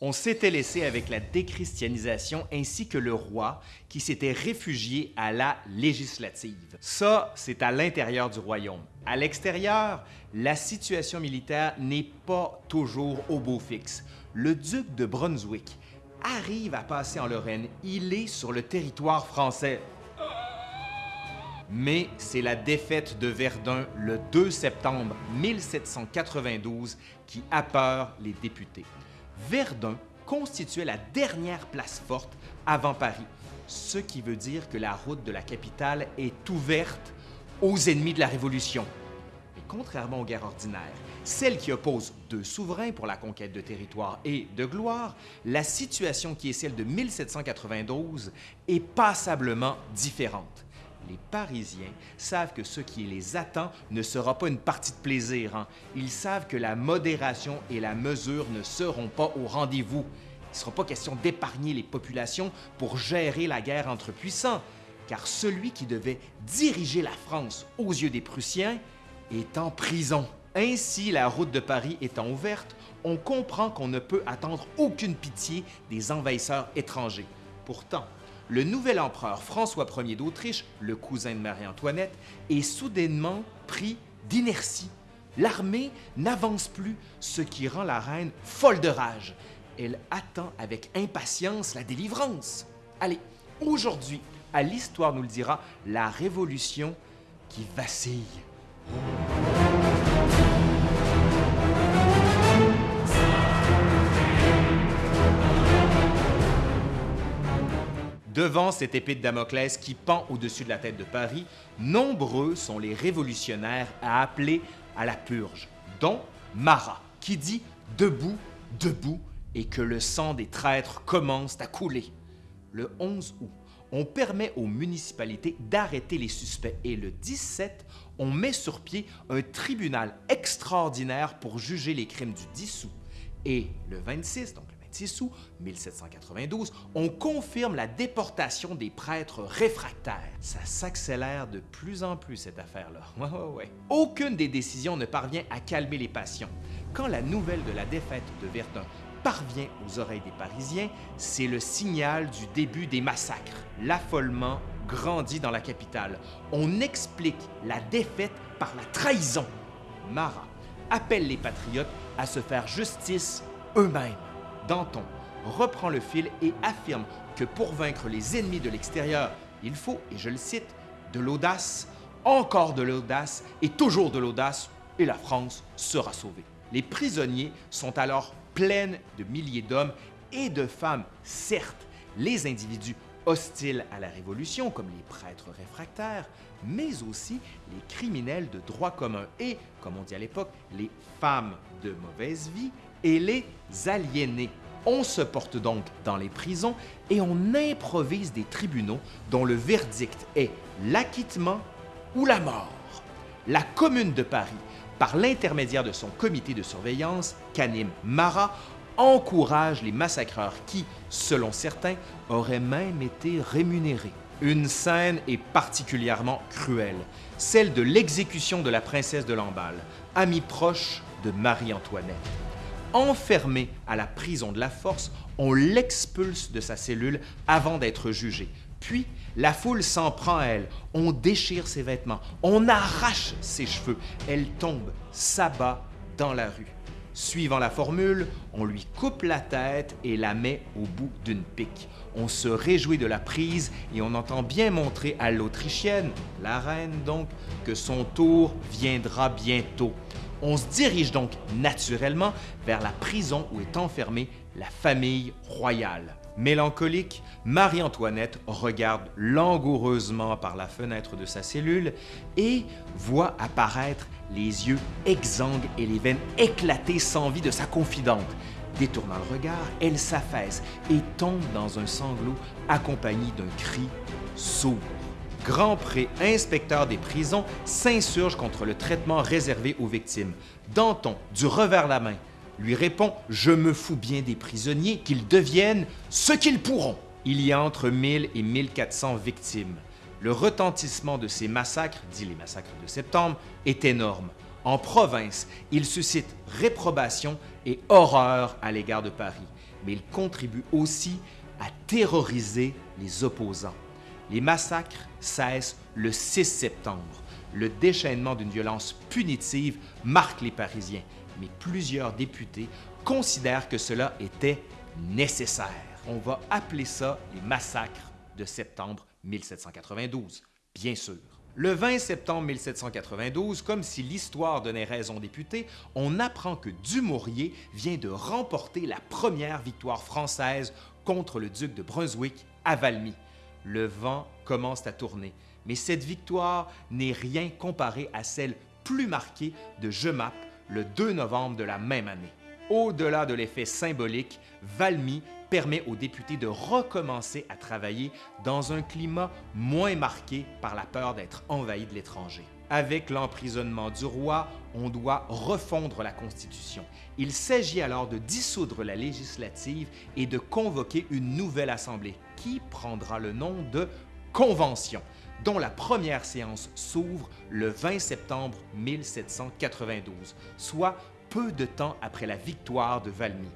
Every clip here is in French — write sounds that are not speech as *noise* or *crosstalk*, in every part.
On s'était laissé avec la déchristianisation ainsi que le roi qui s'était réfugié à la législative. Ça, c'est à l'intérieur du royaume. À l'extérieur, la situation militaire n'est pas toujours au beau fixe. Le duc de Brunswick arrive à passer en Lorraine. Il est sur le territoire français. Mais c'est la défaite de Verdun le 2 septembre 1792 qui appeure les députés. Verdun constituait la dernière place forte avant Paris, ce qui veut dire que la route de la capitale est ouverte aux ennemis de la Révolution. Mais contrairement aux guerres ordinaires, celles qui opposent deux souverains pour la conquête de territoire et de gloire, la situation qui est celle de 1792 est passablement différente les Parisiens savent que ce qui les attend ne sera pas une partie de plaisir. Hein. Ils savent que la modération et la mesure ne seront pas au rendez-vous. Il ne sera pas question d'épargner les populations pour gérer la guerre entre puissants, car celui qui devait diriger la France aux yeux des Prussiens est en prison. Ainsi, la route de Paris étant ouverte, on comprend qu'on ne peut attendre aucune pitié des envahisseurs étrangers. Pourtant, le nouvel empereur François Ier d'Autriche, le cousin de Marie-Antoinette, est soudainement pris d'inertie. L'armée n'avance plus, ce qui rend la reine folle de rage. Elle attend avec impatience la délivrance. Allez, aujourd'hui, à l'Histoire nous le dira, la révolution qui vacille. Devant cette épée de Damoclès qui pend au-dessus de la tête de Paris, nombreux sont les révolutionnaires à appeler à la purge, dont Marat, qui dit « debout, debout » et que le sang des traîtres commence à couler. Le 11 août, on permet aux municipalités d'arrêter les suspects et le 17, on met sur pied un tribunal extraordinaire pour juger les crimes du 10 août. Et le 26, donc 6 août 1792, on confirme la déportation des prêtres réfractaires. Ça s'accélère de plus en plus, cette affaire-là. *laughs* Aucune des décisions ne parvient à calmer les passions. Quand la nouvelle de la défaite de Verdun parvient aux oreilles des Parisiens, c'est le signal du début des massacres. L'affolement grandit dans la capitale. On explique la défaite par la trahison. Marat appelle les patriotes à se faire justice eux-mêmes. Danton reprend le fil et affirme que pour vaincre les ennemis de l'extérieur, il faut, et je le cite, de l'audace, encore de l'audace et toujours de l'audace, et la France sera sauvée. Les prisonniers sont alors pleins de milliers d'hommes et de femmes, certes, les individus hostiles à la Révolution, comme les prêtres réfractaires, mais aussi les criminels de droit commun et, comme on dit à l'époque, les femmes de mauvaise vie et les aliénés. On se porte donc dans les prisons et on improvise des tribunaux dont le verdict est l'acquittement ou la mort. La Commune de Paris, par l'intermédiaire de son comité de surveillance, qu'anime Marat, encourage les massacreurs qui, selon certains, auraient même été rémunérés. Une scène est particulièrement cruelle, celle de l'exécution de la princesse de Lamballe, amie proche de Marie-Antoinette. Enfermé à la prison de la force, on l'expulse de sa cellule avant d'être jugé. Puis, la foule s'en prend à elle, on déchire ses vêtements, on arrache ses cheveux, elle tombe, s'abat dans la rue. Suivant la formule, on lui coupe la tête et la met au bout d'une pique. On se réjouit de la prise et on entend bien montrer à l'Autrichienne, la reine donc, que son tour viendra bientôt. On se dirige donc naturellement vers la prison où est enfermée la famille royale. Mélancolique, Marie-Antoinette regarde langoureusement par la fenêtre de sa cellule et voit apparaître les yeux exsangues et les veines éclatées sans vie de sa confidente. Détournant le regard, elle s'affaisse et tombe dans un sanglot accompagné d'un cri sourd. Grand Pré, inspecteur des prisons, s'insurge contre le traitement réservé aux victimes. Danton, du revers la main, lui répond « Je me fous bien des prisonniers, qu'ils deviennent ce qu'ils pourront ». Il y a entre 1000 et 1400 victimes. Le retentissement de ces massacres, dit les massacres de septembre, est énorme. En province, il suscite réprobation et horreur à l'égard de Paris. mais il contribue aussi à terroriser les opposants. Les massacres cessent le 6 septembre. Le déchaînement d'une violence punitive marque les Parisiens, mais plusieurs députés considèrent que cela était nécessaire. On va appeler ça les massacres de septembre 1792, bien sûr. Le 20 septembre 1792, comme si l'histoire donnait raison aux députés, on apprend que Dumouriez vient de remporter la première victoire française contre le duc de Brunswick à Valmy. Le vent commence à tourner, mais cette victoire n'est rien comparée à celle plus marquée de Jemappes le 2 novembre de la même année. Au-delà de l'effet symbolique, Valmy permet aux députés de recommencer à travailler dans un climat moins marqué par la peur d'être envahi de l'étranger. Avec l'emprisonnement du roi, on doit refondre la Constitution. Il s'agit alors de dissoudre la législative et de convoquer une nouvelle Assemblée qui prendra le nom de Convention, dont la première séance s'ouvre le 20 septembre 1792, soit peu de temps après la victoire de Valmy.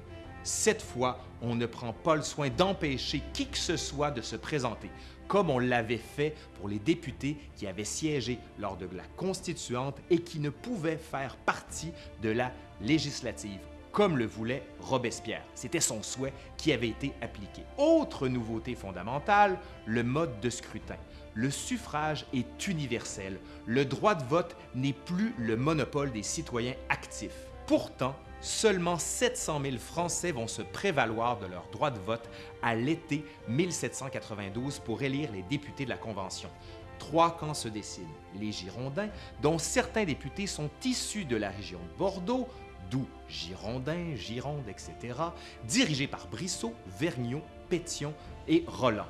Cette fois, on ne prend pas le soin d'empêcher qui que ce soit de se présenter, comme on l'avait fait pour les députés qui avaient siégé lors de la Constituante et qui ne pouvaient faire partie de la législative, comme le voulait Robespierre. C'était son souhait qui avait été appliqué. Autre nouveauté fondamentale, le mode de scrutin. Le suffrage est universel. Le droit de vote n'est plus le monopole des citoyens actifs. Pourtant, seulement 700 000 Français vont se prévaloir de leur droit de vote à l'été 1792 pour élire les députés de la Convention. Trois camps se dessinent. Les Girondins, dont certains députés sont issus de la région de Bordeaux, d'où Girondins, Gironde, etc., dirigés par Brissot, Vergniaud, Pétion et Roland.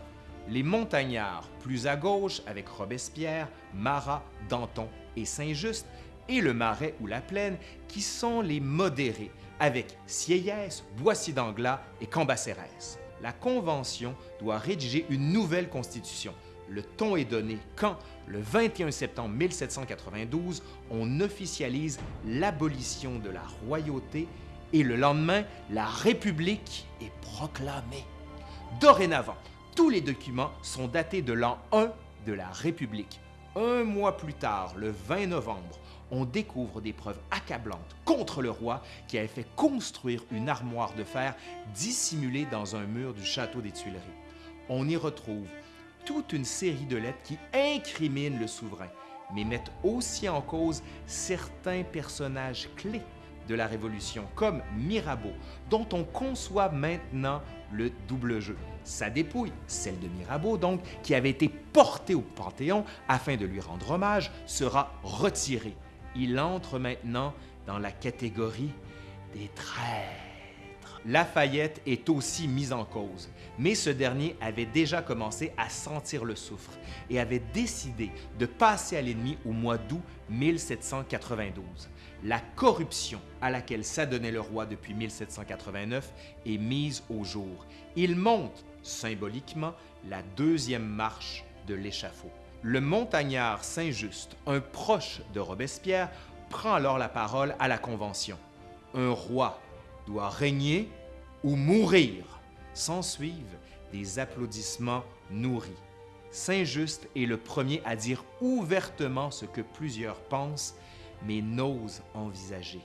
Les montagnards, plus à gauche, avec Robespierre, Marat, Danton et Saint-Just, et le Marais ou la Plaine, qui sont les modérés, avec Sieyès, Boissy d'Anglas et Cambacérès. La Convention doit rédiger une nouvelle constitution. Le ton est donné quand, le 21 septembre 1792, on officialise l'abolition de la royauté et le lendemain, la République est proclamée. Dorénavant, tous les documents sont datés de l'an 1 de la République. Un mois plus tard, le 20 novembre, on découvre des preuves accablantes contre le roi qui avait fait construire une armoire de fer dissimulée dans un mur du château des Tuileries. On y retrouve toute une série de lettres qui incriminent le souverain, mais mettent aussi en cause certains personnages clés de la Révolution, comme Mirabeau, dont on conçoit maintenant le double jeu. Sa dépouille, celle de Mirabeau donc, qui avait été portée au Panthéon afin de lui rendre hommage, sera retirée il entre maintenant dans la catégorie des traîtres. Lafayette est aussi mis en cause, mais ce dernier avait déjà commencé à sentir le soufre et avait décidé de passer à l'ennemi au mois d'août 1792. La corruption à laquelle s'adonnait le roi depuis 1789 est mise au jour. Il monte, symboliquement, la deuxième marche de l'échafaud. Le montagnard Saint-Just, un proche de Robespierre, prend alors la parole à la Convention. Un roi doit régner ou mourir. S'ensuivent des applaudissements nourris. Saint-Just est le premier à dire ouvertement ce que plusieurs pensent, mais n'osent envisager.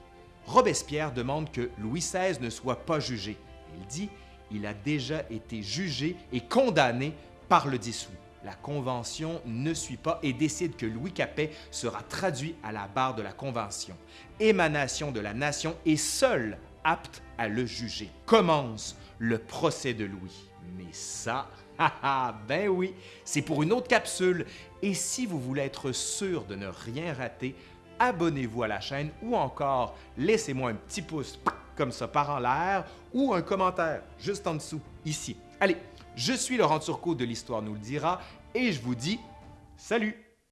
Robespierre demande que Louis XVI ne soit pas jugé. Il dit il a déjà été jugé et condamné par le dissous la Convention ne suit pas et décide que Louis Capet sera traduit à la barre de la Convention, émanation de la nation et seul apte à le juger. Commence le procès de Louis. Mais ça, *laughs* ben oui, c'est pour une autre capsule. Et si vous voulez être sûr de ne rien rater, abonnez-vous à la chaîne ou encore laissez-moi un petit pouce comme ça par en l'air ou un commentaire juste en dessous, ici. Allez, je suis Laurent Turcot de l'Histoire nous le dira et je vous dis salut